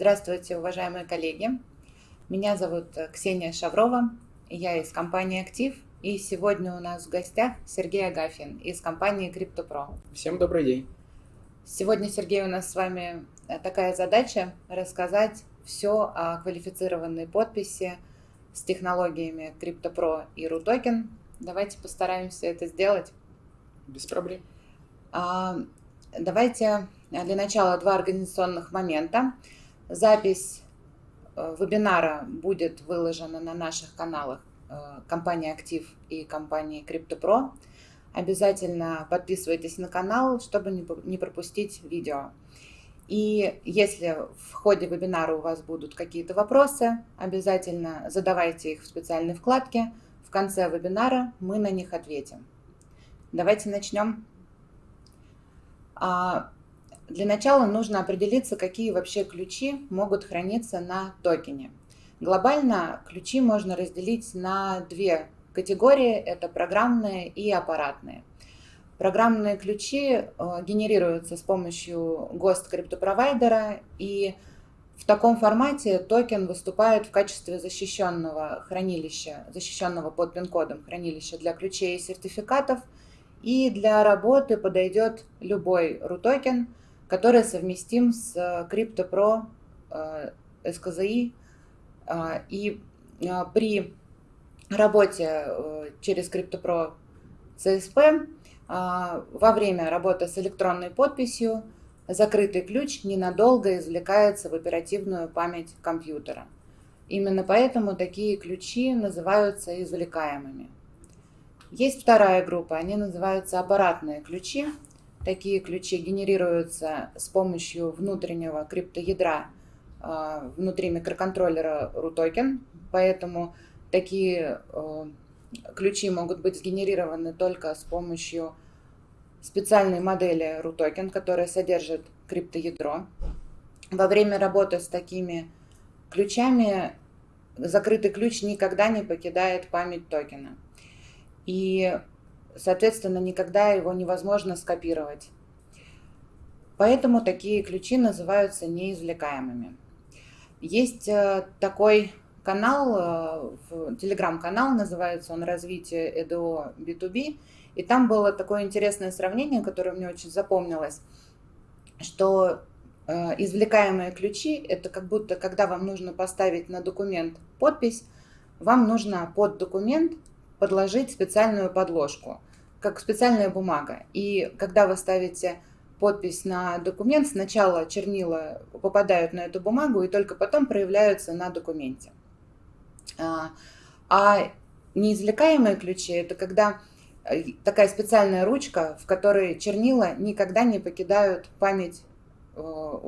Здравствуйте, уважаемые коллеги. Меня зовут Ксения Шаврова, я из компании «Актив», и сегодня у нас в гостях Сергей Агафин из компании CryptoPro. Всем добрый день. Сегодня, Сергей, у нас с вами такая задача рассказать все о квалифицированной подписи с технологиями CryptoPro и RUTOKEN. Давайте постараемся это сделать. Без проблем. А, давайте для начала два организационных момента. Запись э, вебинара будет выложена на наших каналах э, компании Актив и компании CryptoPro. Обязательно подписывайтесь на канал, чтобы не пропустить видео. И если в ходе вебинара у вас будут какие-то вопросы, обязательно задавайте их в специальной вкладке. В конце вебинара мы на них ответим. Давайте начнем. Для начала нужно определиться, какие вообще ключи могут храниться на токене. Глобально ключи можно разделить на две категории. Это программные и аппаратные. Программные ключи э, генерируются с помощью ГОСТ криптопровайдера и в таком формате токен выступает в качестве защищенного хранилища, защищенного под пин-кодом хранилища для ключей и сертификатов. И для работы подойдет любой RU-токен, который совместим с CryptoPro SKZI. И э, при работе э, через CryptoPro CSP во время работы с электронной подписью закрытый ключ ненадолго извлекается в оперативную память компьютера. Именно поэтому такие ключи называются извлекаемыми. Есть вторая группа, они называются аппаратные ключи. Такие ключи генерируются с помощью внутреннего криптоядра а, внутри микроконтроллера RUTOKEN, поэтому такие э, ключи могут быть сгенерированы только с помощью специальной модели RUTOKEN, которая содержит криптоядро. Во время работы с такими ключами закрытый ключ никогда не покидает память токена. И, соответственно, никогда его невозможно скопировать. Поэтому такие ключи называются неизвлекаемыми. Есть э, такой канал, э, телеграм-канал, называется он «Развитие ЭДО B2B», и там было такое интересное сравнение, которое мне очень запомнилось, что э, извлекаемые ключи – это как будто, когда вам нужно поставить на документ подпись, вам нужно под документ подложить специальную подложку, как специальная бумага. И когда вы ставите подпись на документ, сначала чернила попадают на эту бумагу и только потом проявляются на документе. А, а неизвлекаемые ключи – это когда э, такая специальная ручка, в которой чернила никогда не покидают память, э,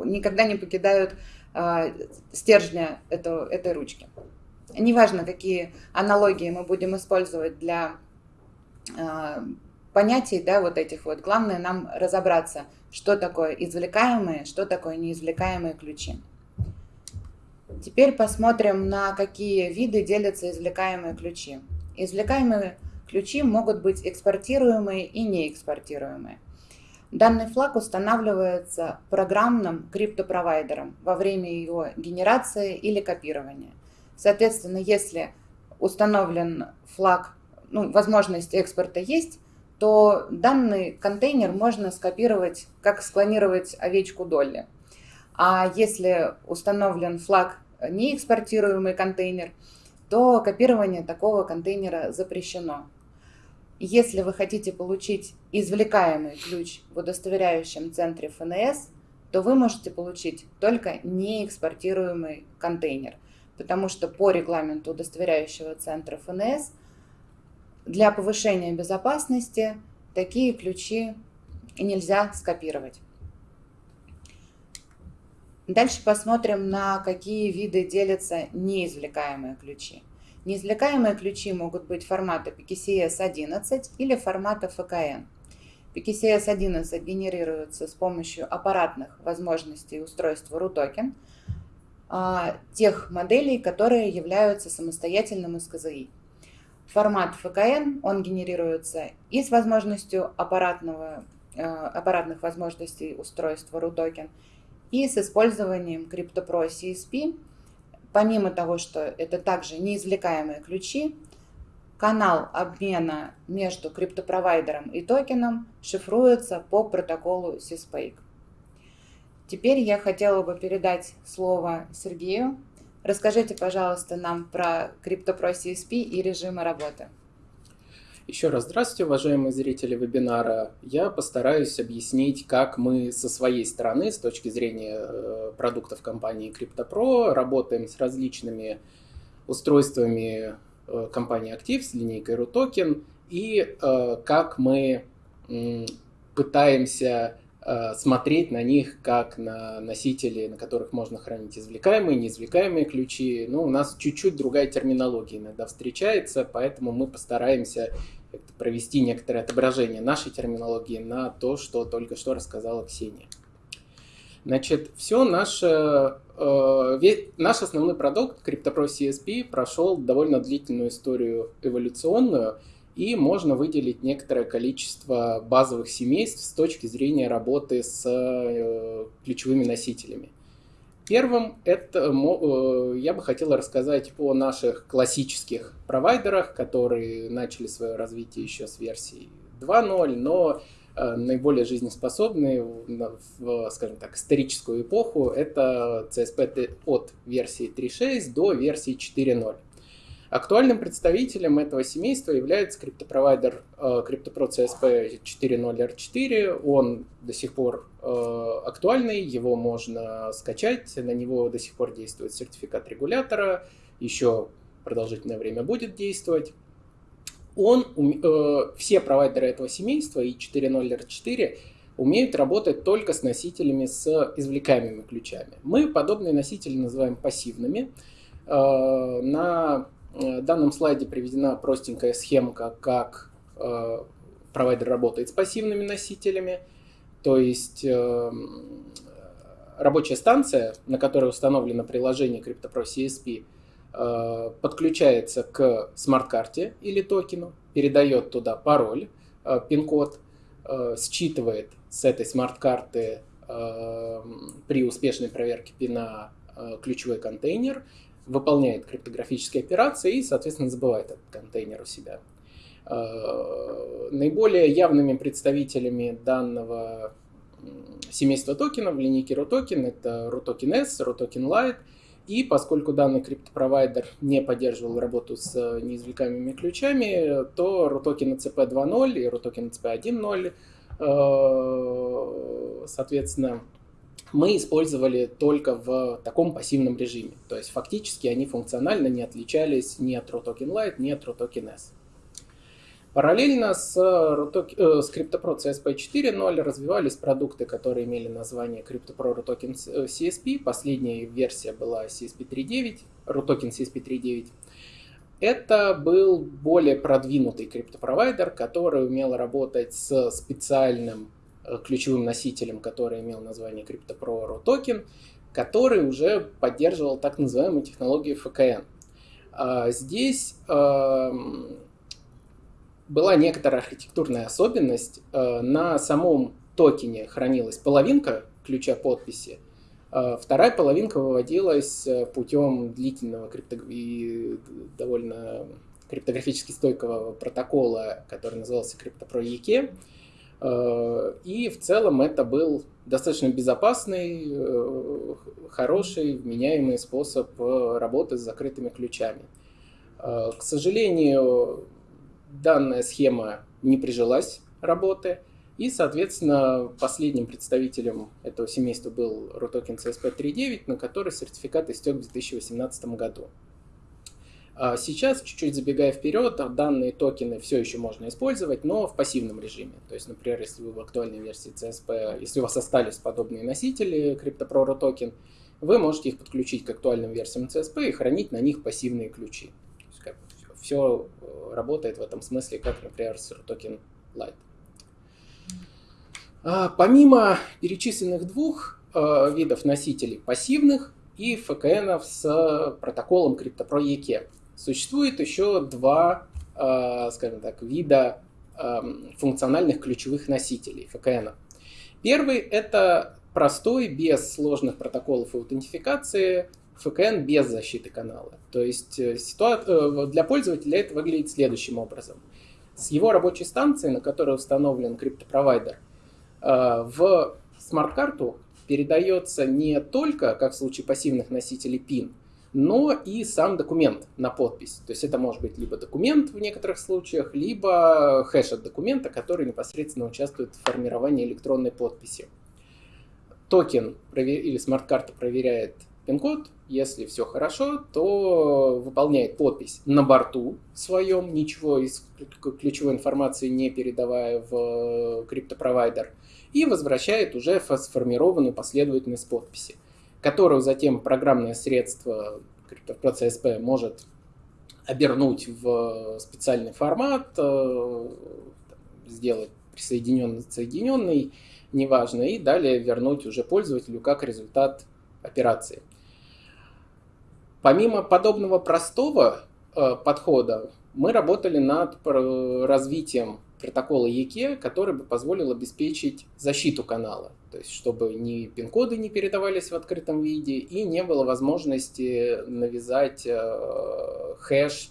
никогда не покидают а, стержня этой ручки. Неважно, какие аналогии мы будем использовать для понятий, да, вот этих вот. Главное нам разобраться, что такое извлекаемые, что такое неизвлекаемые ключи. Теперь посмотрим, на какие виды делятся извлекаемые ключи. Извлекаемые ключи могут быть экспортируемые и неэкспортируемые. Данный флаг устанавливается программным криптопровайдером во время его генерации или копирования. Соответственно, если установлен флаг, ну, возможность экспорта есть, то данный контейнер можно скопировать, как склонировать овечку Долли. А если установлен флаг неэкспортируемый контейнер, то копирование такого контейнера запрещено. Если вы хотите получить извлекаемый ключ в удостоверяющем центре ФНС, то вы можете получить только неэкспортируемый контейнер, потому что по регламенту удостоверяющего центра ФНС для повышения безопасности такие ключи нельзя скопировать. Дальше посмотрим, на какие виды делятся неизвлекаемые ключи. Неизвлекаемые ключи могут быть формата PKCS11 или формата FKN. PKCS11 генерируется с помощью аппаратных возможностей устройства RUTOKEN, а, тех моделей, которые являются самостоятельным СКЗИ. Формат FKN, он генерируется и с возможностью аппаратного, а, аппаратных возможностей устройства RUTOKEN, И с использованием CryptoPro CSP, помимо того, что это также неизвлекаемые ключи, канал обмена между криптопровайдером и токеном шифруется по протоколу CSPAKE. Теперь я хотела бы передать слово Сергею. Расскажите, пожалуйста, нам про CryptoPro CSP и режимы работы. Еще раз здравствуйте, уважаемые зрители вебинара. Я постараюсь объяснить, как мы со своей стороны, с точки зрения э, продуктов компании CryptoPro, работаем с различными устройствами э, компании Active, с линейкой RUTOKEN, и э, как мы пытаемся смотреть на них как на носители, на которых можно хранить извлекаемые, неизвлекаемые ключи. Ну, у нас чуть-чуть другая терминология иногда встречается, поэтому мы постараемся провести некоторое отображение нашей терминологии на то, что только что рассказала Ксения. Значит, все наше, э, наш основной продукт CryptoPro CSP прошел довольно длительную историю эволюционную – и можно выделить некоторое количество базовых семейств с точки зрения работы с э, ключевыми носителями. Первым это, э, я бы хотел рассказать о наших классических провайдерах, которые начали свое развитие еще с версии 2.0, но э, наиболее жизнеспособные в, скажем так, историческую эпоху это CSP от версии 3.6 до версии 4.0. Актуальным представителем этого семейства является криптопровайдер э, CryptoPro CSP 4.0R4. Он до сих пор э, актуальный, его можно скачать, на него до сих пор действует сертификат регулятора, еще продолжительное время будет действовать. Он, э, все провайдеры этого семейства и 4.0R4 умеют работать только с носителями с извлекаемыми ключами. Мы подобные носители называем пассивными. На в данном слайде приведена простенькая схемка, как э, провайдер работает с пассивными носителями. То есть э, рабочая станция, на которой установлено приложение CryptoPro CSP, э, подключается к смарт-карте или токену, передает туда пароль, пин-код, считывает с этой смарт-карты при успешной проверке пина ключевой контейнер выполняет криптографические операции и, соответственно, забывает этот контейнер у себя. Э, наиболее явными представителями данного семейства токенов в линейке RUTOKEN это RUTOKEN S, RUTOKEN Lite. И поскольку данный криптопровайдер не поддерживал работу с неизвлекаемыми ключами, то RUTOKEN ECP 2.0 и RUTOKEN ECP 1.0, соответственно, мы использовали только в таком пассивном режиме. То есть фактически они функционально не отличались ни от RUTOKEN Lite, ни от RUTOKEN S. Параллельно с, RUTOKEN, э, с CryptoPro CSP 4.0 развивались продукты, которые имели название CryptoPro RUTOKEN CSP. Последняя версия была CSP 3.9, RUTOKEN CSP 3.9. Это был более продвинутый криптопровайдер, который умел работать с специальным Э, ключевым носителем, который имел название CryptoPro Token, который уже поддерживал так называемую технологию FKN. А здесь эм, была некоторая архитектурная особенность. Э, на самом токене хранилась половинка ключа подписи, а вторая половинка выводилась э, путем длительного крипто... и довольно криптографически стойкого протокола, который назывался CryptoPro EK. Э, и в целом это был достаточно безопасный, э, хороший, вменяемый способ э, работы с закрытыми ключами. К сожалению, данная схема не прижилась работы, и, соответственно, последним представителем этого семейства был RUTOKEN CSP 3.9, на который сертификат истек в 2018 году. А сейчас, чуть-чуть забегая вперед, данные токены все еще можно использовать, но в пассивном режиме. То есть, например, если вы в актуальной версии CSP, если у вас остались подобные носители CryptoPro токен, вы можете их подключить к актуальным версиям CSP и хранить на них пассивные ключи. То есть, как все э, работает в этом смысле, как, например, с токен Lite. А, помимо перечисленных двух э, видов носителей пассивных и FKN с протоколом CryptoPro EK, Существует еще два, э, скажем так, вида эм, функциональных ключевых носителей ФКН. Первый – это простой, без сложных протоколов аутентификации, FKN без защиты канала. То есть э, ситуа... Э, для пользователя это выглядит следующим образом. С его рабочей станции, на которой установлен криптопровайдер, э, в смарт-карту передается не только, как в случае пассивных носителей PIN, но и сам документ на подпись. То есть это может быть либо документ в некоторых случаях, либо хэш от документа, который непосредственно участвует в формировании электронной подписи. Токен или смарт-карта проверяет пин-код. Если все хорошо, то выполняет подпись на борту своем, ничего из ключевой информации не передавая в криптопровайдер, и возвращает уже сформированную последовательность подписи, которую затем программное средство CryptoPro CSP может обернуть в специальный формат, э, сделать присоединенный, соединенный, неважно, и далее вернуть уже пользователю как результат операции. Помимо подобного простого э, подхода, мы работали над развитием протокола EKE, который бы позволил обеспечить защиту канала. То есть, чтобы ни пин-коды не передавались в открытом виде и не было возможности навязать э, хэш,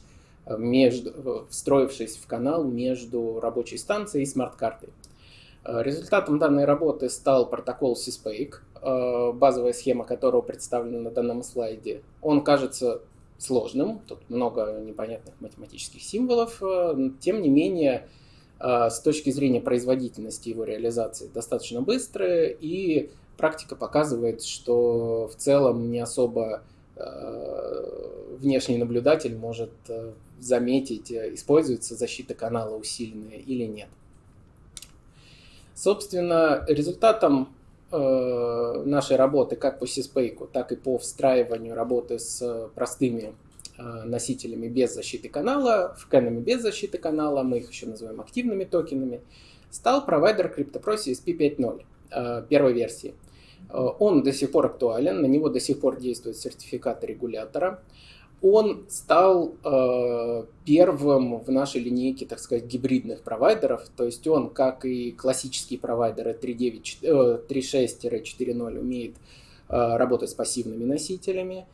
между, встроившись в канал между рабочей станцией и смарт-картой. Э, результатом данной работы стал протокол CSPAKE, Э, базовая схема которого представлена на данном слайде, он кажется сложным, тут много непонятных математических символов, э, тем не менее, с точки зрения производительности его реализации достаточно быстрая, и практика показывает, что в целом не особо внешний наблюдатель может заметить, используется защита канала усиленная или нет. Собственно, результатом нашей работы как по сиспейку, так и по встраиванию работы с простыми носителями без защиты канала, вкенами без защиты канала, мы их еще называем активными токенами, стал провайдер CryptoPro CSP 5.0 э, первой версии. Он до сих пор актуален, на него до сих пор действует сертификат регулятора он стал э, первым в нашей линейке, так сказать, гибридных провайдеров. То есть он, как и классические провайдеры 3.6-4.0, э, умеет э, работать с пассивными носителями.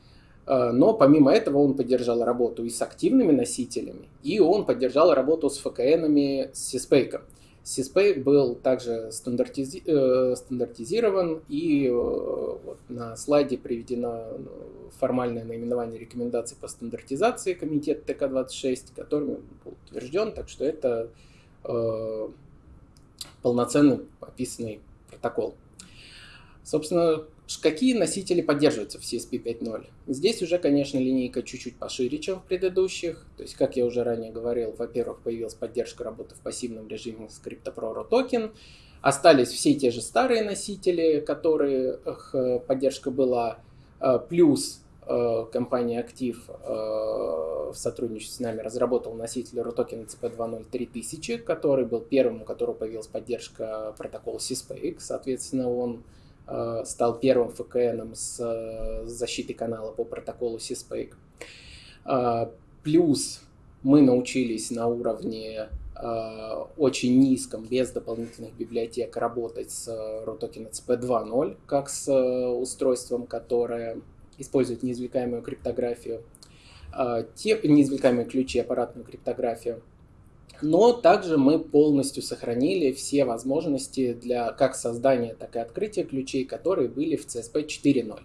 Э, но помимо этого он поддержал работу и с активными носителями, и он поддержал работу с ФКНами с Сиспейком. CSPay был также стандартизи э, стандартизирован, и э, вот на слайде приведено ну, формальное наименование рекомендаций по стандартизации комитета ТК-26, который был утвержден, так что это э, полноценный описанный протокол. Собственно, Какие носители поддерживаются в CSP 5.0? Здесь уже, конечно, линейка чуть-чуть пошире, чем в предыдущих. То есть, как я уже ранее говорил, во-первых, появилась поддержка работы в пассивном режиме с CryptoPro токен. Остались все те же старые носители, которые поддержка была. Э, плюс э, компания Актив э, в сотрудничестве с нами разработал носитель ROTOKEN CP2.0 3000, который был первым, у которого появилась поддержка протокола CSPX. Соответственно, он Э, стал первым ФКНом с э, защитой канала по протоколу CSPAKE. Э, плюс мы научились на уровне очень низком, без дополнительных библиотек, работать с ROTOKEN CP 2.0, как с устройством, которое использует неизвлекаемую криптографию, те неизвлекаемые ключи, аппаратную криптографию. Но также мы полностью сохранили все возможности для как создания, так и открытия ключей, которые были в CSP 4.0.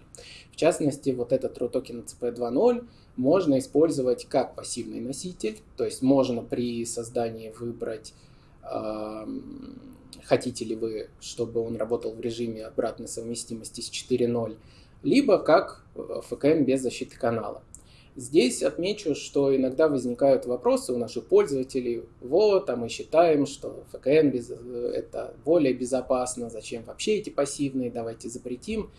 В частности, вот этот RAW токен CP 2.0 можно использовать как пассивный носитель, то есть можно при создании выбрать, э, хотите ли вы, чтобы он работал в режиме обратной совместимости с 4.0, либо как FKM без защиты канала. Здесь отмечу, что иногда возникают вопросы у наших пользователей. Вот, а мы считаем, что ФКН без, это более безопасно, зачем вообще эти пассивные, давайте запретим.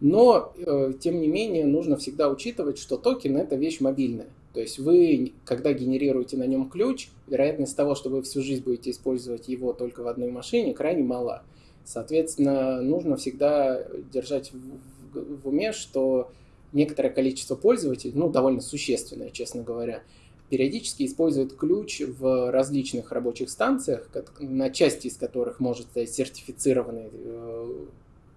Но, э, тем не менее, нужно всегда учитывать, что токен это вещь мобильная. То есть вы, когда генерируете на нем ключ, вероятность того, что вы всю жизнь будете использовать его только в одной машине, крайне мала. Соответственно, нужно всегда держать в уме, что некоторое количество пользователей, ну, довольно существенное, честно говоря, периодически используют ключ в различных рабочих станциях, на части из которых может стоять сертифицированный э,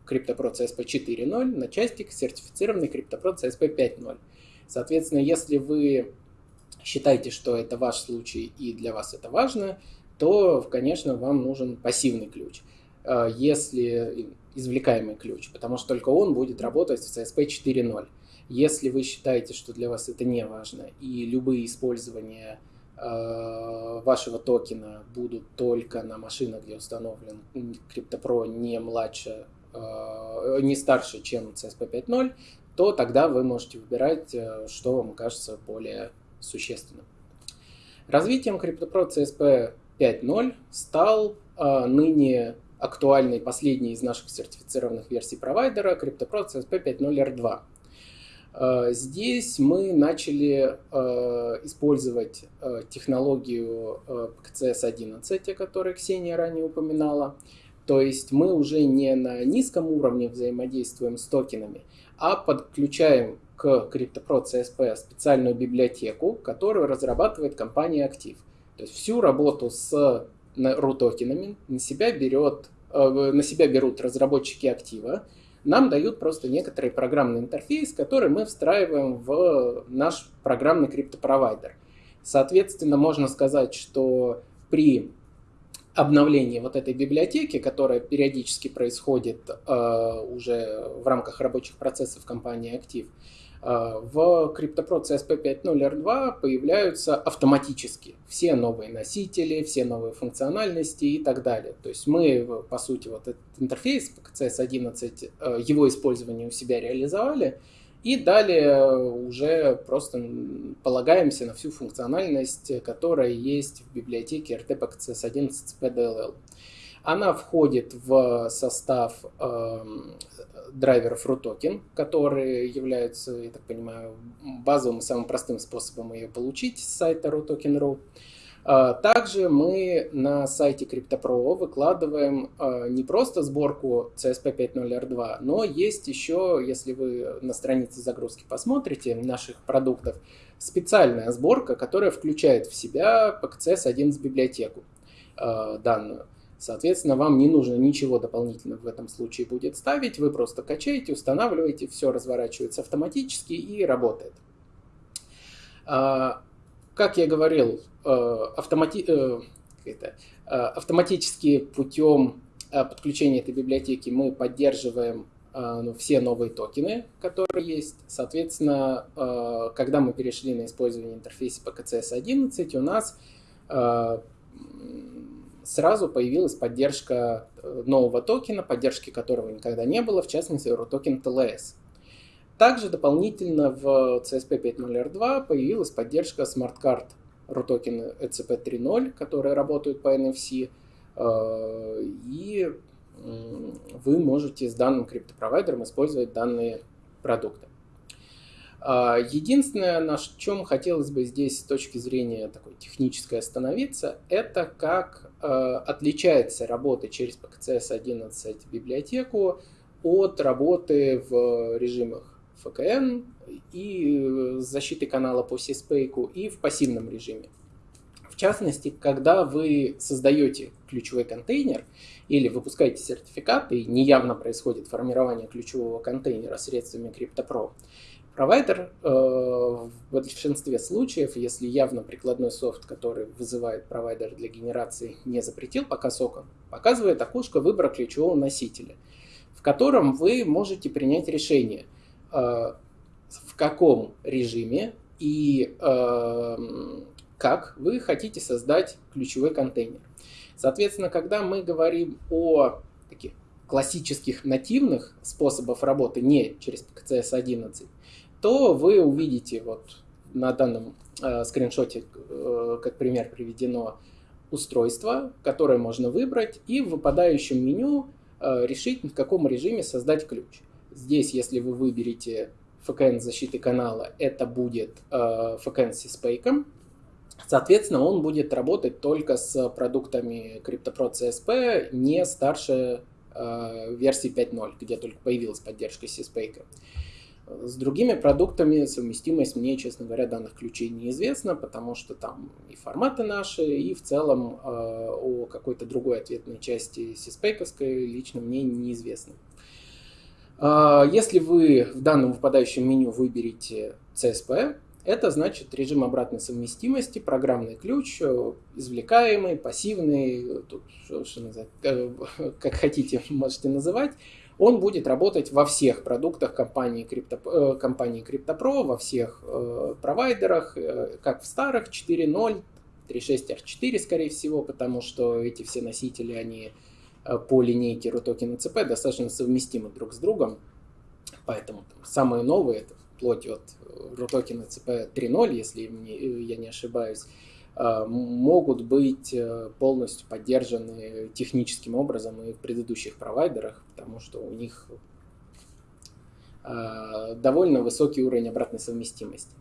CryptoPro CSP 4.0 на частик, сертифицированный CryptoPro CSP 5.0. Соответственно, если вы считаете, что это ваш случай и для вас это важно, то, конечно, вам нужен пассивный ключ. Э, если извлекаемый ключ, потому что только он будет работать в CSP 4.0. Если вы считаете, что для вас это не важно, и любые использования э, вашего токена будут только на машинах, где установлен CryptoPro не младше, э, не старше, чем CSP 5.0, то тогда вы можете выбирать, э, что вам кажется более существенным. Развитием CryptoPro CSP 5.0 стал ныне актуальный последний из наших сертифицированных версий провайдера CryptoPro CSP 5.0 R2. Э, здесь мы начали э, использовать э, технологию PCS 11, о которой Ксения ранее упоминала. То есть мы уже не на низком уровне взаимодействуем с токенами, а подключаем к CryptoPro CSP специальную библиотеку, которую разрабатывает компания Актив. То есть всю работу с RU-токенами на себя берет на себя берут разработчики актива, нам дают просто некоторый программный интерфейс, который мы встраиваем в наш программный криптопровайдер. Соответственно, можно сказать, что при обновлении вот этой библиотеки, которая периодически происходит э, уже в рамках рабочих процессов компании Актив, в CryptoPro CSP 5.0 R2 появляются автоматически все новые носители, все новые функциональности и так далее. То есть мы, по сути, вот этот интерфейс CS 11, э, его использование у себя реализовали, и далее уже просто полагаемся на всю функциональность, которая есть в библиотеке RTP CS 11 PDLL. Она входит в состав э, драйверов RUTOKEN, которые являются, я так понимаю, базовым и самым простым способом ее получить с сайта RUTOKEN.ru. А, также мы на сайте CryptoPro выкладываем а, не просто сборку CSP 5.0 R2, но есть еще, если вы на странице загрузки посмотрите наших продуктов, специальная сборка, которая включает в себя PCS 11 библиотеку а, данную. Соответственно, вам не нужно ничего дополнительно в этом случае будет ставить. Вы просто качаете, устанавливаете, все разворачивается автоматически и работает. А, как я говорил, э, автомати... Э, это, э, автоматически путем подключения этой библиотеки мы поддерживаем ну, все новые токены, которые есть. Соответственно, когда мы перешли на использование интерфейса PKCS 11, у нас сразу появилась поддержка э, нового токена, поддержки которого никогда не было, в частности, токен TLS. Также дополнительно в CSP 5.0 R2 появилась поддержка смарт-карт RUTOKEN ECP 3.0, которые работают по NFC, э, и вы можете с данным криптопровайдером использовать данные продукты. А, единственное, на чем хотелось бы здесь с точки зрения такой технической остановиться, это как э, отличается работа через PKCS 11 библиотеку от работы в режимах FKN и защиты канала по CSPAK и в пассивном режиме. В частности, когда вы создаете ключевой контейнер или выпускаете сертификат, и неявно происходит формирование ключевого контейнера средствами CryptoPro, Провайдер э, в большинстве случаев, если явно прикладной софт, который вызывает провайдер для генерации, не запретил пока соком, показывает окошко выбора ключевого носителя, в котором вы можете принять решение, э, в каком режиме и э, как вы хотите создать ключевой контейнер. Соответственно, когда мы говорим о таких классических нативных способах работы не через PCS 11, то вы увидите вот на данном э, скриншоте, э, как пример приведено, устройство, которое можно выбрать, и в выпадающем меню э, решить, в каком режиме создать ключ. Здесь, если вы выберете FKN защиты канала, это будет э, FKN с CSPAK. Соответственно, он будет работать только с продуктами CryptoPro CSP не старше э, версии 5.0, где только появилась поддержка CSPAK. С другими продуктами совместимость мне, честно говоря, данных ключей неизвестна, потому что там и форматы наши, и в целом э, о какой-то другой ответной части сиспейковской лично мне неизвестно. Если вы в данном выпадающем меню выберете CSP, это значит режим обратной совместимости, программный ключ, э, извлекаемый, пассивный, тут, что, что э, как хотите, можете называть. Он будет работать во всех продуктах компании, Крипто, э, компании CryptoPro, во всех провайдерах, как в старых 4.0, 3.6R4, скорее всего, потому что эти все носители, они по линейке RUTOKEN CP достаточно совместимы друг с другом. Поэтому там, самые новые, это вплоть от RUTOKEN CP 3.0, если я не ошибаюсь, могут быть э, полностью поддержаны техническим образом и в предыдущих провайдерах, потому что у них а, довольно высокий уровень обратной совместимости.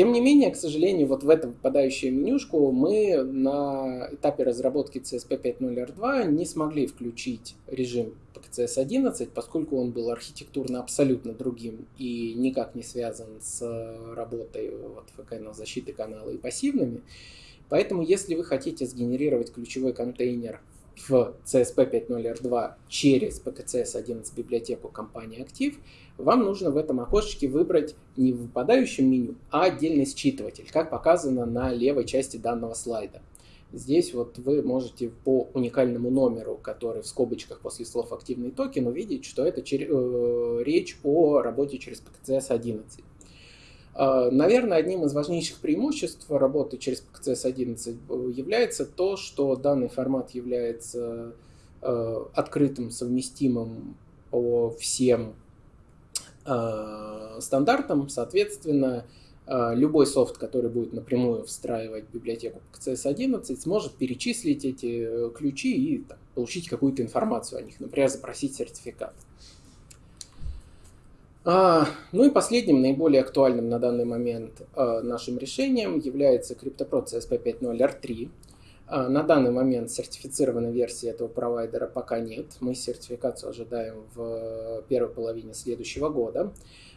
Тем не менее, к сожалению, вот в эту выпадающую менюшку мы на этапе разработки CSP 5.0R2 не смогли включить режим PKCS 11, поскольку он был архитектурно абсолютно другим и никак не связан с работой вот, ФКН защиты канала и пассивными. Поэтому, если вы хотите сгенерировать ключевой контейнер в CSP 5.0R2 через PKCS 11 библиотеку компании Active, вам нужно в этом окошечке выбрать не в выпадающем меню, а отдельный считыватель, как показано на левой части данного слайда. Здесь вот вы можете по уникальному номеру, который в скобочках после слов «активный токен», увидеть, что это э, речь о работе через PKCS 11. Э, наверное, одним из важнейших преимуществ работы через PKCS 11 является то, что данный формат является э, открытым, совместимым по всем Э, стандартам, соответственно, э, любой софт, который будет напрямую встраивать библиотеку CS11, сможет перечислить эти э, ключи и там, получить какую-то информацию о них, например, запросить сертификат. Ну и последним, наиболее актуальным на данный момент нашим решением является CryptoPro CSP 5.0 R3. А, на данный момент сертифицированной версии этого провайдера пока нет. Мы сертификацию ожидаем в первой половине следующего года.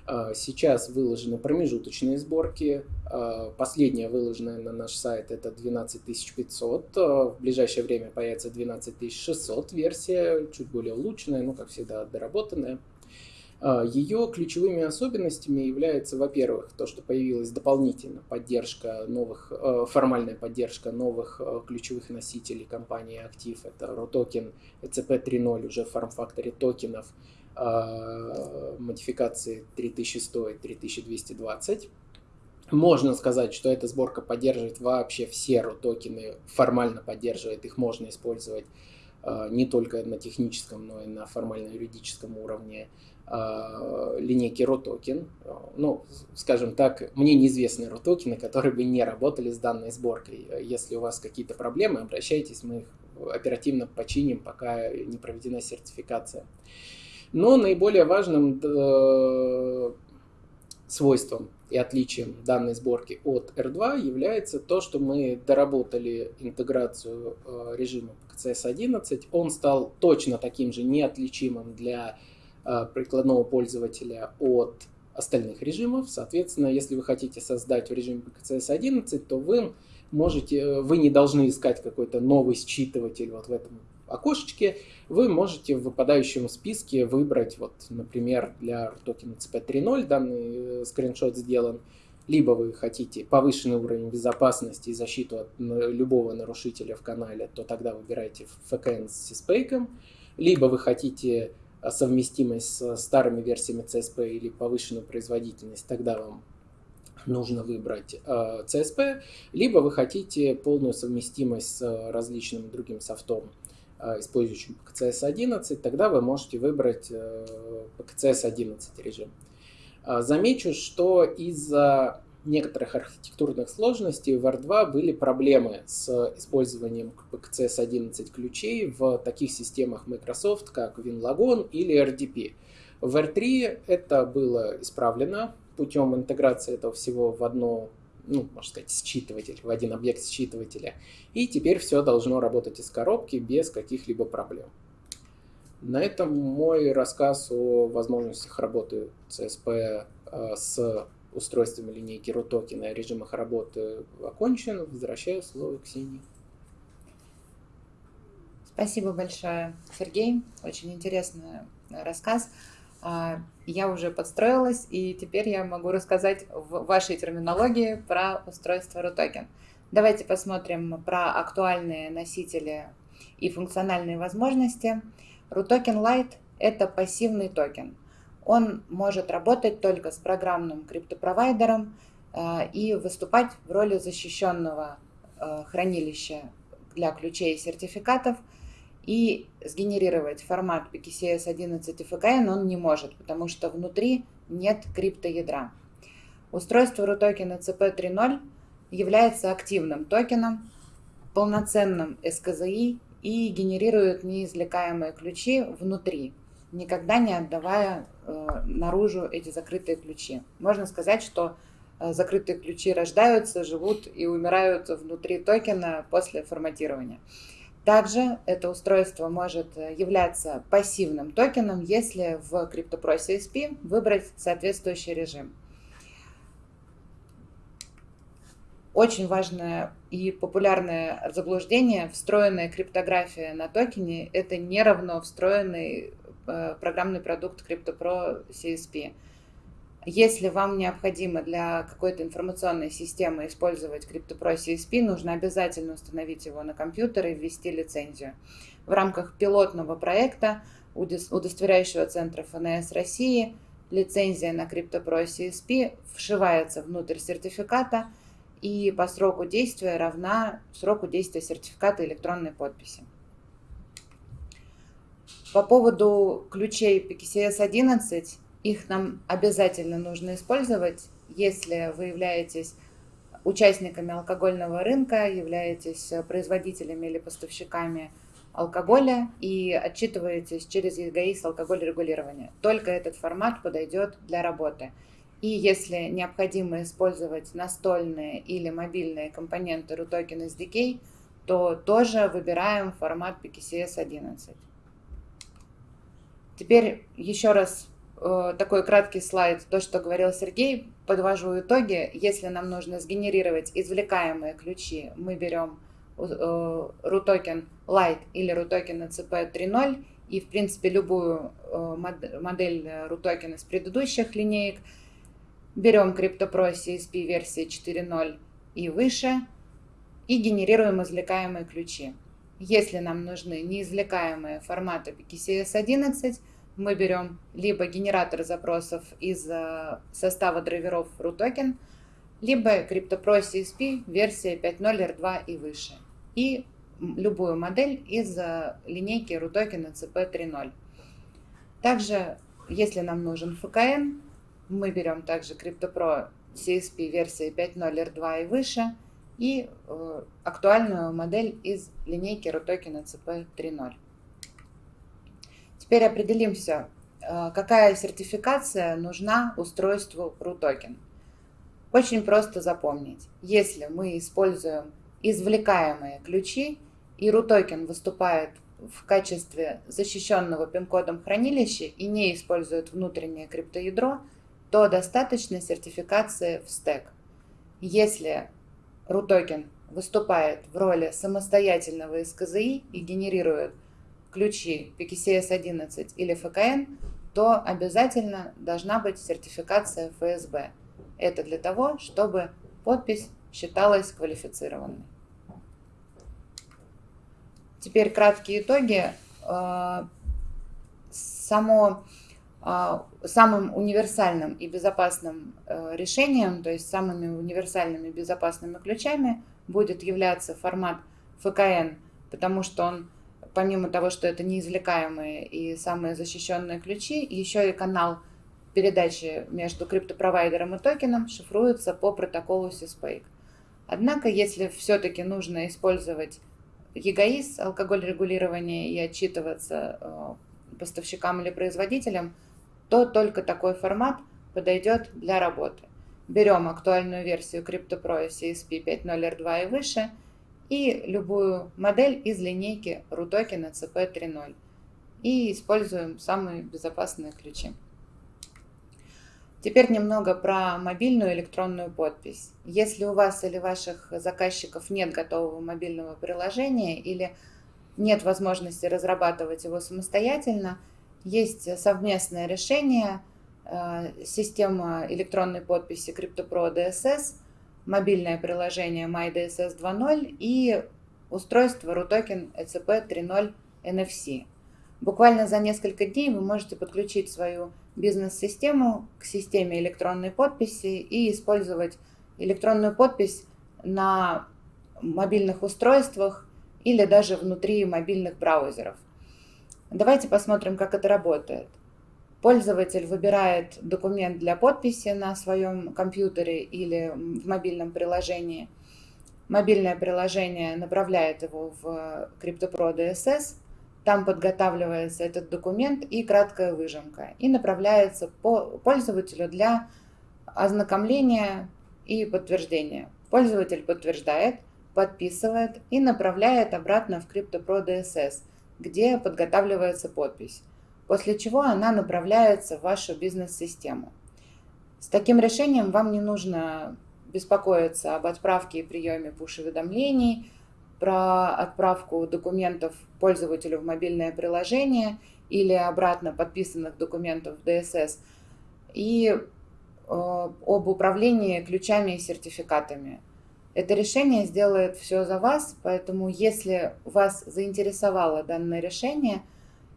А, сейчас выложены промежуточные сборки. А, последняя выложенная на наш сайт это 12500. В ближайшее время появится 12600 версия, чуть более улучшенная, ну как всегда доработанная. А, Ее ключевыми особенностями является, во-первых, то, что появилась дополнительно поддержка новых, э, формальная поддержка новых э, ключевых носителей компании Active. Это ROTOKEN ECP 3.0 уже форм-факторе токенов а, модификации 3100 и 3220. Можно сказать, что эта сборка поддерживает вообще все RO-токены, формально поддерживает, их можно использовать а, не только на техническом, но и на формально-юридическом уровне. А, линейки ROTOKEN. Ну, скажем так, мне неизвестны ROTOKEны, которые бы не работали с данной сборкой. Если у вас какие-то проблемы, обращайтесь, мы их оперативно починим, пока не проведена сертификация. Но наиболее важным э, свойством и отличием данной сборки от R2 является то, что мы доработали интеграцию э, режима CS11. Он стал точно таким же неотличимым для Э, прикладного пользователя от остальных режимов. Соответственно, если вы хотите создать в режиме PKCS 11, то вы можете, э, вы не должны искать какой-то новый считыватель вот в этом окошечке. Вы можете в выпадающем списке выбрать, вот, например, для токена CP 3.0 данный э, скриншот сделан, либо вы хотите повышенный уровень безопасности и защиту от любого нарушителя в канале, то тогда выбирайте FKN с CSPAK, либо вы хотите совместимость с старыми версиями CSP или повышенную производительность, тогда вам нужно выбрать CSP, либо вы хотите полную совместимость с различным другим софтом, использующим PKCS 11, тогда вы можете выбрать PKCS 11 режим. Замечу, что из-за некоторых архитектурных сложностей в R2 были проблемы с использованием PCS 11 ключей в таких системах Microsoft, как WinLagon или RDP. В R3 это было исправлено путем интеграции этого всего в одно, ну, можно сказать, считыватель, в один объект считывателя. И теперь все должно работать из коробки без каких-либо проблем. На этом мой рассказ о возможностях работы CSP э, с устройствами линейки RUTOKEN и режимах работы окончен. Возвращаю слово Ксении. Спасибо большое, Сергей. Очень интересный рассказ. А, я уже подстроилась, и теперь я могу рассказать в вашей терминологии про устройство RUTOKEN. Давайте посмотрим про актуальные носители и функциональные возможности. RUTOKEN Lite – это пассивный токен. Он может работать только с программным криптопровайдером а, и выступать в роли защищенного а, хранилища для ключей и сертификатов – и сгенерировать формат PKCS 11 и FKN он не может, потому что внутри нет криптоядра. Устройство RUTOKEN CP 3.0 является активным токеном, полноценным SKZI и генерирует неизвлекаемые ключи внутри, никогда не отдавая э, наружу эти закрытые ключи. Можно сказать, что э, закрытые ключи рождаются, живут и умирают внутри токена после форматирования. Также это устройство может э, являться пассивным токеном, если в CryptoPro CSP выбрать соответствующий режим. Очень важное и популярное заблуждение, встроенная криптография на токене, это не равно встроенный э, программный продукт CryptoPro CSP. Если вам необходимо для какой-то информационной системы использовать CryptoPro CSP, нужно обязательно установить его на компьютер и ввести лицензию. В рамках пилотного проекта удостоверяющего центра ФНС России лицензия на CryptoPro CSP вшивается внутрь сертификата и по сроку действия равна сроку действия сертификата электронной подписи. По поводу ключей PKCS 11 их нам обязательно нужно использовать, если вы являетесь участниками алкогольного рынка, являетесь производителями или поставщиками алкоголя и отчитываетесь через ЕГАИС алкоголь регулирования. Только этот формат подойдет для работы. И если необходимо использовать настольные или мобильные компоненты RUTOKEN SDK, то тоже выбираем формат PKCS 11. Теперь еще раз Э, такой краткий слайд, то, что говорил Сергей, подвожу итоги. Если нам нужно сгенерировать извлекаемые ключи, мы берем RUTOKEN э, Lite или RUTOKEN ECP 3.0 и, в принципе, любую э, модель RUTOKEN из предыдущих линеек. Берем CryptoPro CSP версии 4.0 и выше и генерируем извлекаемые ключи. Если нам нужны неизвлекаемые форматы PKCS 11, мы берем либо генератор запросов из э, состава драйверов RUTOKEN, либо CryptoPro CSP версия 5.0 R2 и выше. И любую модель из э, линейки RUTOKEN CP 3.0. Также, если нам нужен FKN, мы берем также CryptoPro CSP версии 5.0 R2 и выше и э, актуальную модель из линейки RUTOKEN CP 3.0. Теперь определимся, э, какая сертификация нужна устройству RUTOKEN. Очень просто запомнить. Если мы используем извлекаемые ключи, и RUTOKEN выступает в качестве защищенного пин-кодом хранилища и не использует внутреннее криптоядро, то достаточно сертификации в стек. Если RUTOKEN выступает в роли самостоятельного СКЗИ и генерирует ключи PKCS 11 или ФКН, то обязательно должна быть сертификация ФСБ. Это для того, чтобы подпись считалась квалифицированной. Теперь краткие итоги. Э, само, самым универсальным и безопасным э, решением, то есть самыми универсальными безопасными ключами будет являться формат ФКН, потому что он помимо того, что это неизвлекаемые и самые защищенные ключи, еще и канал передачи между криптопровайдером и токеном шифруется по протоколу CISPAKE. Однако, если все-таки нужно использовать ЕГАИС, алкоголь регулирования, и отчитываться э, поставщикам или производителям, то только такой формат подойдет для работы. Берем актуальную версию CryptoPro CSP 5.0 R2 и выше – и любую модель из линейки RUTOKEN CP 3.0 и используем самые безопасные ключи. Теперь немного про мобильную электронную подпись. Если у вас или ваших заказчиков нет готового мобильного приложения или нет возможности разрабатывать его самостоятельно, Есть совместное решение э, система электронной подписи CryptoPro DSS, мобильное приложение MyDSS 2.0 и устройство RUTOKEN ECP 3.0 NFC. Буквально за несколько дней вы можете подключить свою бизнес-систему к системе электронной подписи и использовать электронную подпись на мобильных устройствах или даже внутри мобильных браузеров. Давайте посмотрим, как это работает. Пользователь выбирает документ для подписи на своем компьютере или в мобильном приложении. Мобильное приложение направляет его в CryptoPro DSS, там подготавливается этот документ и краткая выжимка, и направляется по пользователю для ознакомления и подтверждения. Пользователь подтверждает, подписывает и направляет обратно в CryptoPro DSS, где подготавливается подпись, после чего она направляется в вашу бизнес-систему. С таким решением вам не нужно беспокоиться об отправке и приеме push-уведомлений, про отправку документов пользователю в мобильное приложение или обратно подписанных документов в DSS и э, об управлении ключами и сертификатами. Это решение сделает все за вас, поэтому если вас заинтересовало данное решение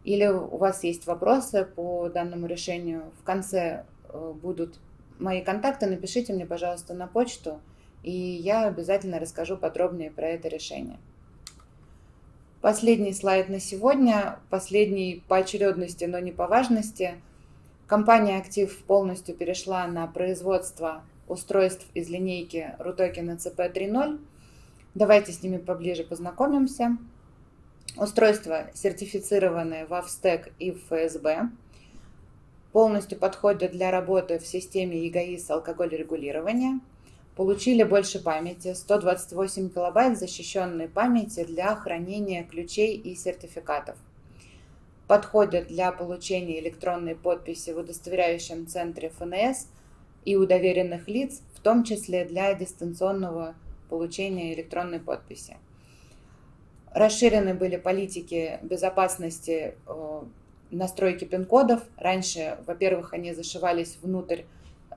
или у вас есть вопросы по данному решению, в конце э, будут мои контакты, напишите мне, пожалуйста, на почту, и я обязательно расскажу подробнее про это решение. Последний слайд на сегодня, последний по очередности, но не по важности. Компания «Актив» полностью перешла на производство устройств из линейки Rutoken CP 3.0. Давайте с ними поближе познакомимся. Устройства сертифицированные в AVSTEC и в ФСБ. Полностью подходят для работы в системе ЕГАИС алкоголь регулирования. Получили больше памяти, 128 килобайт защищенной памяти для хранения ключей и сертификатов. Подходят для получения электронной подписи в удостоверяющем центре ФНС и у доверенных лиц, в том числе для дистанционного получения электронной подписи. Расширены были политики безопасности э, настройки пин-кодов. Раньше, во-первых, они зашивались внутрь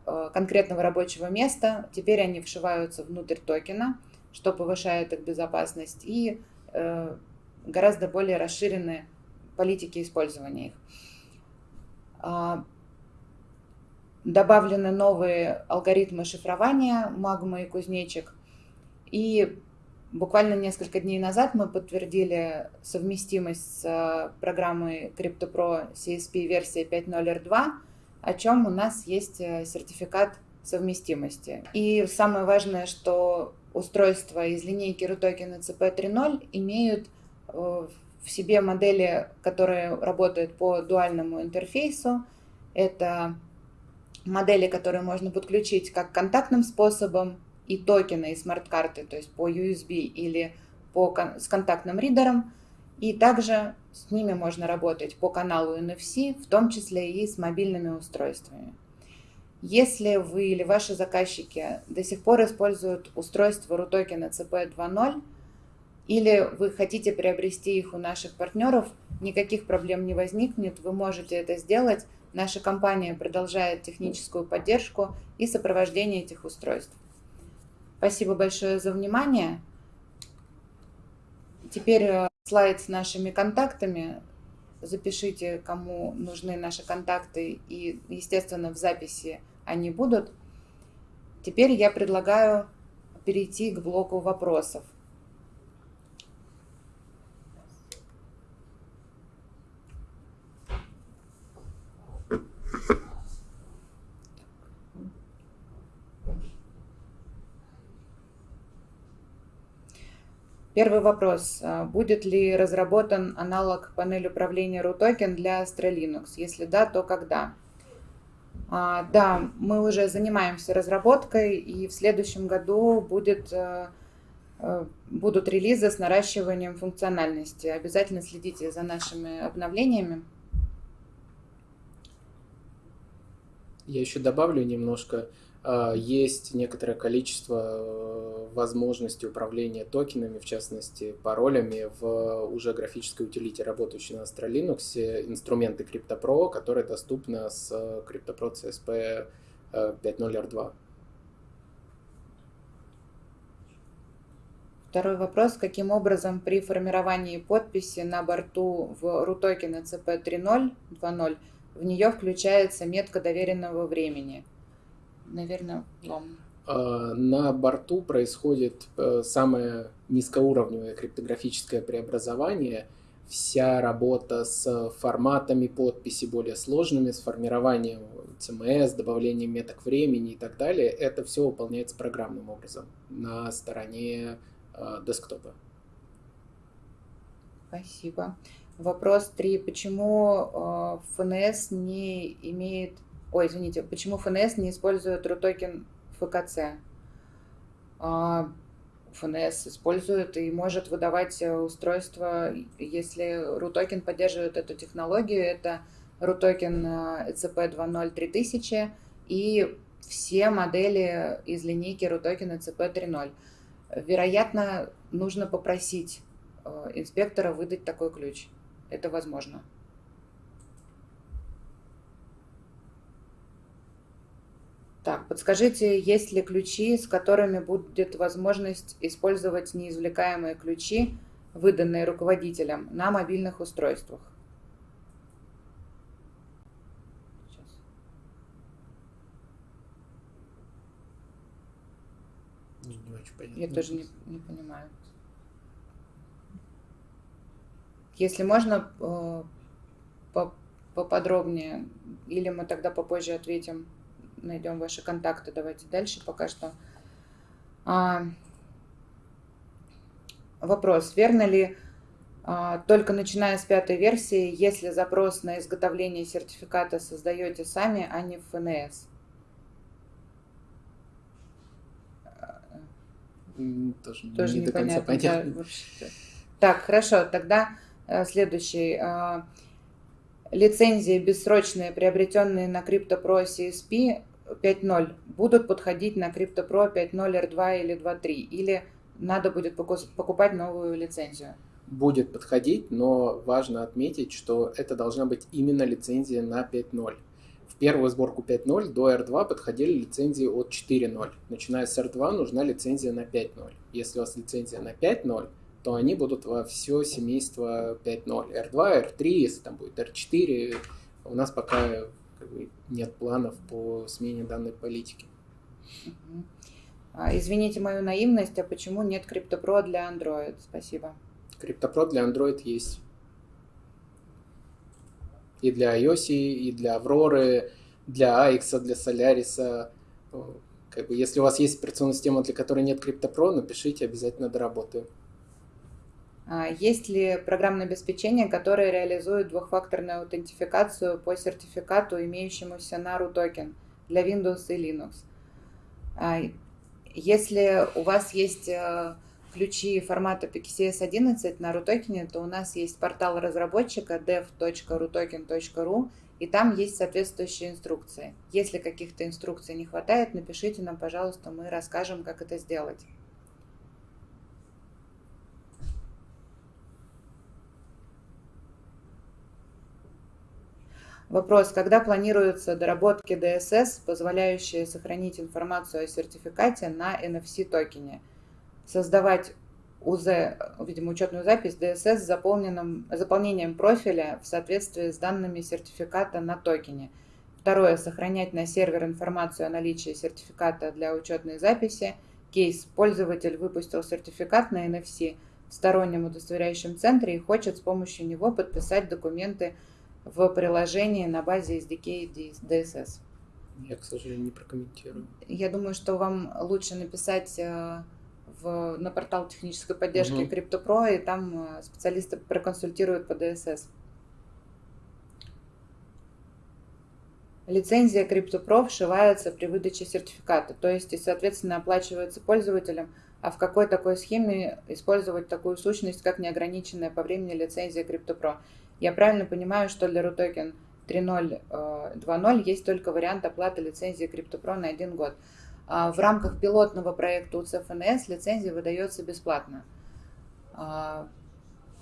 э, конкретного рабочего места, теперь они вшиваются внутрь токена, что повышает их безопасность, и э, гораздо более расширены политики использования их. Добавлены новые алгоритмы шифрования Магма и Кузнечик. И буквально несколько дней назад мы подтвердили совместимость с э, программой CryptoPro CSP версия 5.0 R2, о чем у нас есть э, сертификат совместимости. И самое важное, что устройства из линейки RUTOKEN CP 3.0 имеют э, в себе модели, которые работают по дуальному интерфейсу. Это модели, которые можно подключить как контактным способом, и токены, и смарт-карты, то есть по USB или по, с контактным ридером. И также с ними можно работать по каналу NFC, в том числе и с мобильными устройствами. Если вы или ваши заказчики до сих пор используют устройство RUTOKEN ECP 2.0, или вы хотите приобрести их у наших партнеров, никаких проблем не возникнет, вы можете это сделать Наша компания продолжает техническую поддержку и сопровождение этих устройств. Спасибо большое за внимание. Теперь э, слайд с нашими контактами. Запишите, кому нужны наши контакты, и, естественно, в записи они будут. Теперь я предлагаю перейти к блоку вопросов. Первый вопрос. А, будет ли разработан аналог панели управления RUTOKEN для Astra Linux? Если да, то когда? А, да, мы уже занимаемся разработкой, и в следующем году будет, а, будут релизы с наращиванием функциональности. Обязательно следите за нашими обновлениями. Я еще добавлю немножко. А, есть некоторое количество э, возможностей управления токенами, в частности паролями в уже графической утилите, работающей на Astra Linux, инструменты CryptoPro, которые доступны с CryptoPro CSP 5.0 R2. Второй вопрос. Каким образом при формировании подписи на борту в RUTOKEN CP3020 в нее включается метка доверенного времени? Наверное, вам. А, на борту происходит э, самое низкоуровневое криптографическое преобразование. Вся работа с форматами подписи более сложными, с формированием CMS, добавлением меток времени и так далее, это все выполняется программным образом на стороне э, десктопа. Спасибо. Вопрос 3. Почему э, ФНС не имеет... Ой, извините, почему ФНС не использует RUTOKEN ФКЦ? Э, ФНС использует и может выдавать устройство, если RUTOKEN поддерживает эту технологию, это RUTOKEN ECP 2.0 3000 и все модели из линейки RUTOKEN ECP 3.0. Вероятно, нужно попросить э, инспектора выдать такой ключ. Это возможно. Так, подскажите, есть ли ключи, с которыми будет возможность использовать неизвлекаемые ключи, выданные руководителем, на мобильных устройствах? Я тоже не, не понимаю. Если можно э, поподробнее, или мы тогда попозже ответим, найдем ваши контакты. Давайте дальше пока что. А, вопрос. Верно ли а, только начиная с пятой версии, если запрос на изготовление сертификата создаете сами, а не в ФНС? тоже, тоже не непонятно. До конца понятно. Да, так, хорошо, тогда э, следующий. Э, лицензии бессрочные, приобретенные на CryptoPro CSP 5.0, будут подходить на CryptoPro 5.0 R2 или 2.3? Или надо будет покупать новую лицензию? Будет подходить, но важно отметить, что это должна быть именно лицензия на 5.0 первую сборку 5.0 до R2 подходили лицензии от 4.0. Начиная с R2 нужна лицензия на 5.0. Если у вас лицензия на 5.0, то они будут во все семейство 5.0. R2, R3, если там будет R4, у нас пока как бы, нет планов по смене данной политики. А, извините мою наивность, а почему нет CryptoPro для Android? Спасибо. CryptoPro для Android есть и для iOS, и для Aurora, для AX, для Solaris. Как бы, если у вас есть операционная система, для которой нет CryptoPro, напишите, обязательно доработаю. А есть ли программное обеспечение, которое реализует двухфакторную аутентификацию по сертификату, имеющемуся на RUTOKEN для Windows и Linux? А если у вас есть э, ключи формата PKCS 11 на RUTOKEN, то у нас есть портал разработчика dev.rutoken.ru, и там есть соответствующие инструкции. Если каких-то инструкций не хватает, напишите нам, пожалуйста, мы расскажем, как это сделать. Вопрос, когда планируются доработки DSS, позволяющие сохранить информацию о сертификате на NFC токене? создавать УЗ, видимо, учетную запись DSS с заполненным, заполнением профиля в соответствии с данными сертификата на токене. Второе. Сохранять на сервер информацию о наличии сертификата для учетной записи. Кейс. Пользователь выпустил сертификат на NFC в стороннем удостоверяющем центре и хочет с помощью него подписать документы в приложении на базе SDK DSS. Я, к сожалению, не прокомментирую. Я думаю, что вам лучше написать э, в, на портал технической поддержки угу. CryptoPro, и там э, специалисты проконсультируют по DSS. Лицензия CryptoPro вшивается при выдаче сертификата, то есть и, соответственно, оплачивается пользователем, а в какой такой схеме использовать такую сущность, как неограниченная по времени лицензия CryptoPro. Я правильно понимаю, что для RUTOKEN 3.0, 2.0 есть только вариант оплаты лицензии CryptoPro на один год. А в рамках пилотного проекта УЦФНС лицензия выдается бесплатно. А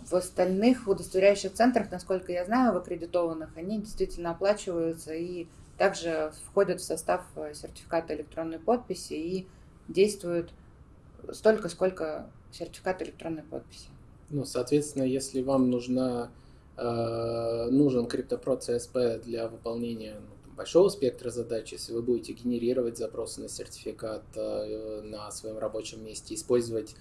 в остальных удостоверяющих центрах, насколько я знаю, в аккредитованных, они действительно оплачиваются и также входят в состав сертификата электронной подписи и действуют столько, сколько сертификат электронной подписи. Ну, соответственно, если вам нужна, э, нужен CryptoPro CSP для выполнения ну, большого спектра задач, если вы будете генерировать запросы на сертификат э, на своем рабочем месте, использовать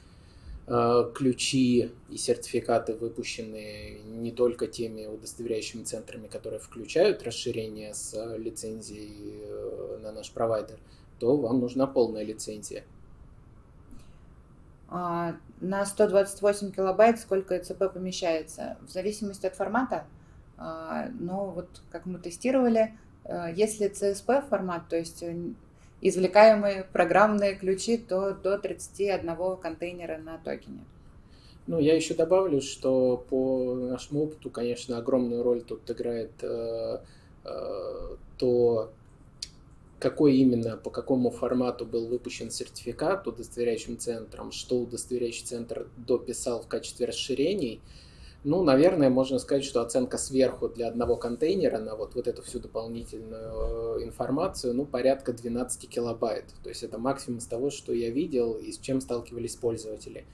э, ключи и сертификаты, выпущенные не только теми удостоверяющими центрами, которые включают расширение с лицензией э, на наш провайдер, то вам нужна полная лицензия. А, на 128 килобайт сколько ЭЦП помещается, в зависимости от формата. А, но вот как мы тестировали, э, если CSP формат, то есть э, извлекаемые программные ключи, то до 31 контейнера на токене. Ну, я еще добавлю, что по нашему опыту, конечно, огромную роль тут играет э, э, то, какой именно, по какому формату был выпущен сертификат удостоверяющим центром, что удостоверяющий центр дописал в качестве расширений. Ну, наверное, можно сказать, что оценка сверху для одного контейнера на вот, вот эту всю дополнительную э, информацию, ну, порядка 12 килобайт. То есть это максимум из того, что я видел и с чем сталкивались пользователи.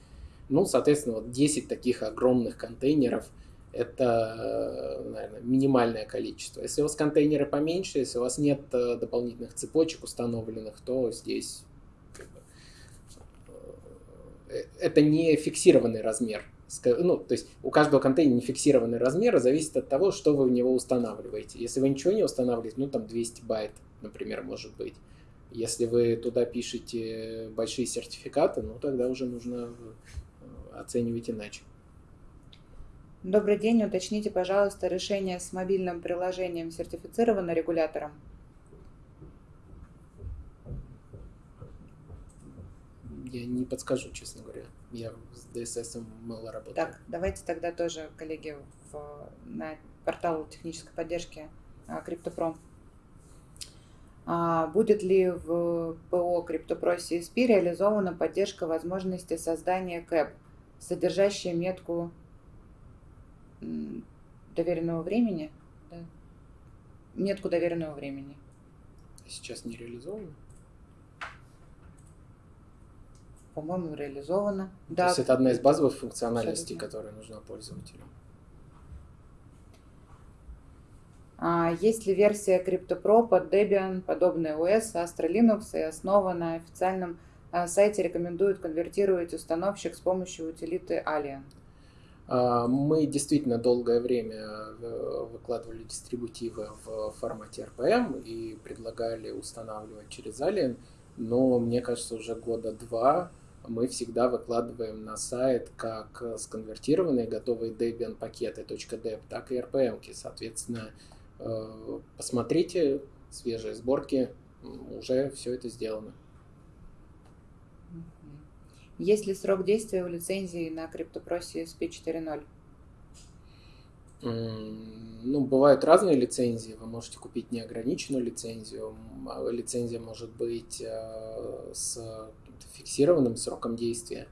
Ну, соответственно, вот 10 таких огромных контейнеров – это, наверное, минимальное количество. Если у вас контейнеры поменьше, если у вас нет э, дополнительных цепочек установленных, то здесь э, это не фиксированный размер. Ну, то есть у каждого контейнера не фиксированный размер, зависит от того, что вы в него устанавливаете. Если вы ничего не устанавливаете, ну там 200 байт, например, может быть. Если вы туда пишете большие сертификаты, ну тогда уже нужно э, оценивать иначе. Добрый день, уточните, пожалуйста, решение с мобильным приложением сертифицировано регулятором? Я не подскажу, честно говоря. Я с DSS мало работаю. Так, давайте тогда тоже, коллеги, в, на портал технической поддержки CryptoPro. А, будет ли в ПО CryptoPro CSP реализована поддержка возможности создания КЭП, содержащая метку доверенного времени, да, метку доверенного времени. Сейчас не реализовано? По-моему, реализовано. То да. есть это одна из базовых функциональностей, Абсолютно. которая нужна пользователю. А, есть ли версия CryptoPro под Debian, подобная OS, Astra Linux и основа на официальном а, сайте рекомендуют конвертировать установщик с помощью утилиты Alien? А, мы действительно долгое время э, выкладывали дистрибутивы в формате RPM и предлагали устанавливать через Alien, но мне кажется, уже года два мы всегда выкладываем на сайт как сконвертированные готовые Debian пакеты .deb, так и RPM. -ки. Соответственно, э, посмотрите свежие сборки, уже все это сделано. Есть ли срок действия у лицензии на CryptoPro CSP 4.0? Ну, бывают разные лицензии. Вы можете купить неограниченную лицензию. А лицензия может быть э, с фиксированным сроком действия.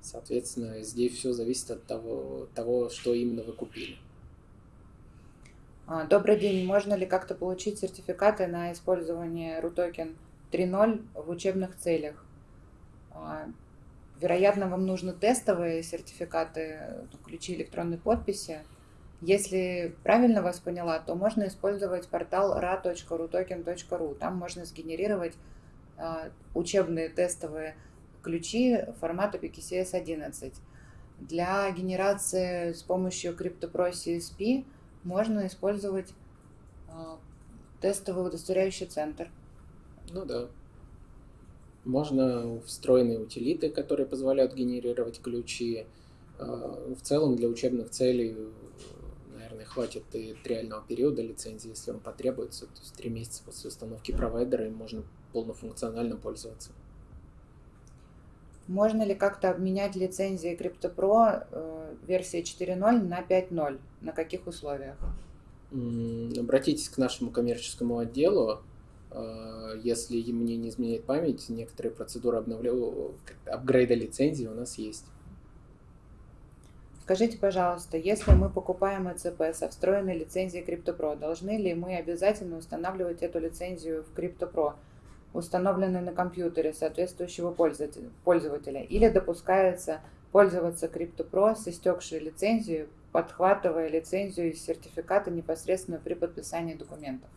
Соответственно, здесь все зависит от того, того, что именно вы купили. А, добрый день. Можно ли как-то получить сертификаты на использование RUTOKEN 3.0 в учебных целях? Вероятно, вам нужны тестовые сертификаты, ну, ключи электронной подписи. Если правильно вас поняла, то можно использовать портал ra.rutoken.ru. Там можно сгенерировать а, учебные тестовые ключи формата PKCS 11. Для генерации с помощью CryptoPro CSP можно использовать а, тестовый удостоверяющий центр. Ну да. Можно встроенные утилиты, которые позволяют генерировать ключи. А, в целом для учебных целей, наверное, хватит и реального периода лицензии, если он потребуется. То есть три месяца после установки провайдера им можно полнофункционально пользоваться. Можно ли как-то обменять лицензии CryptoPro э, версии 4.0 на 5.0? На каких условиях? Обратитесь к нашему коммерческому отделу. А, если мне не изменяет память, некоторые процедуры обновля... апгрейда лицензии у нас есть. Скажите, пожалуйста, если мы покупаем ЭЦП со встроенной лицензией CryptoPro, должны ли мы обязательно устанавливать эту лицензию в CryptoPro, установленной на компьютере соответствующего пользователя, или допускается пользоваться CryptoPro с истекшей лицензией, подхватывая лицензию из сертификата непосредственно при подписании документов?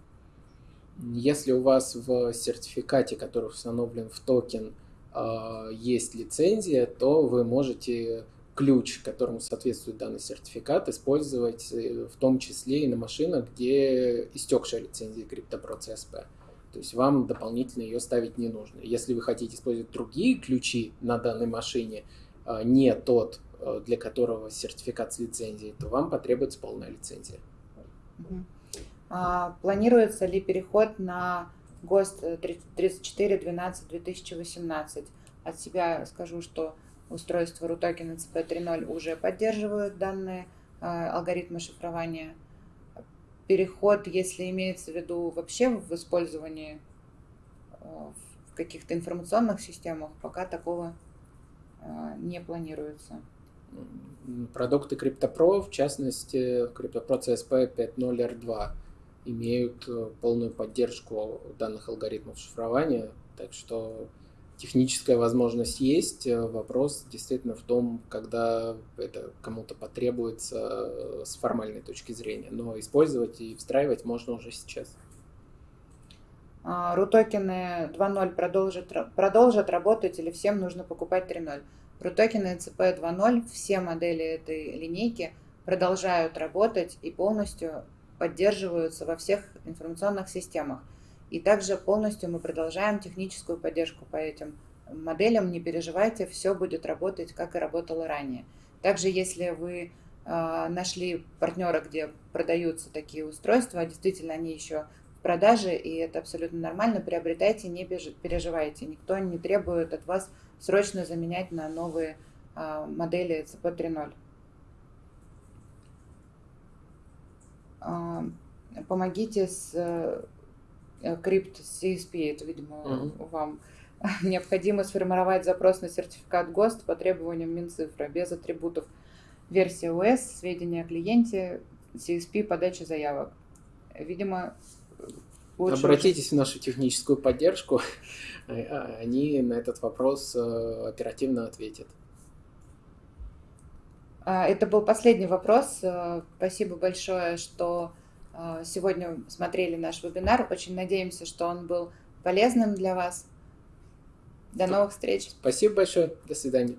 Если у вас в сертификате, который установлен в токен, а, есть лицензия, то вы можете ключ, которому соответствует данный сертификат, использовать э, в том числе и на машинах, где истекшая лицензия CryptoPro CSP. То есть вам дополнительно ее ставить не нужно. Если вы хотите использовать другие ключи на данной машине, а, не тот, э, для которого сертификат с лицензией, то вам потребуется полная лицензия. А, планируется ли переход на ГОСТ 3412-2018? От себя скажу, что устройства RUTOKEN CP 3.0 уже поддерживают данные а, алгоритмы шифрования. Переход, если имеется в виду вообще в использовании а, в каких-то информационных системах, пока такого а, не планируется. Продукты CryptoPro, в частности CryptoPro CSP 5.0 R2, имеют э, полную поддержку данных алгоритмов шифрования, так что техническая возможность есть. Э, вопрос действительно в том, когда это кому-то потребуется э, с формальной точки зрения. Но использовать и встраивать можно уже сейчас. Рутокены 2.0 продолжат, продолжат работать или всем нужно покупать 3.0? Рутокены CP 2.0, все модели этой линейки продолжают работать и полностью поддерживаются во всех информационных системах. И также полностью мы продолжаем техническую поддержку по этим моделям. Не переживайте, все будет работать, как и работало ранее. Также, если вы э, нашли партнера, где продаются такие устройства, а действительно они еще в продаже, и это абсолютно нормально, приобретайте, не переживайте. Никто не требует от вас срочно заменять на новые э, модели CP 3.0. помогите с э, крипт CSP, это, видимо, угу. вам необходимо сформировать запрос на сертификат ГОСТ по требованиям Минцифры без атрибутов версия ОС, сведения о клиенте, CSP, подача заявок. Видимо, лучше... Обратитесь в нашу техническую поддержку, а, они на этот вопрос э, оперативно ответят. А, это был последний вопрос. Э, спасибо большое, что э, сегодня смотрели наш вебинар. Очень надеемся, что он был полезным для вас. До новых встреч. Спасибо большое. До свидания.